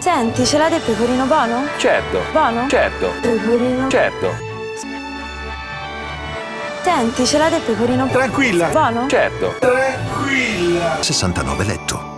Senti, ce l'ha del pecorino buono? Certo. Buono? Certo. Pecorino. Certo. Senti, ce l'ha del pecorino Tranquilla. buono? Certo. Tranquilla. 69 letto.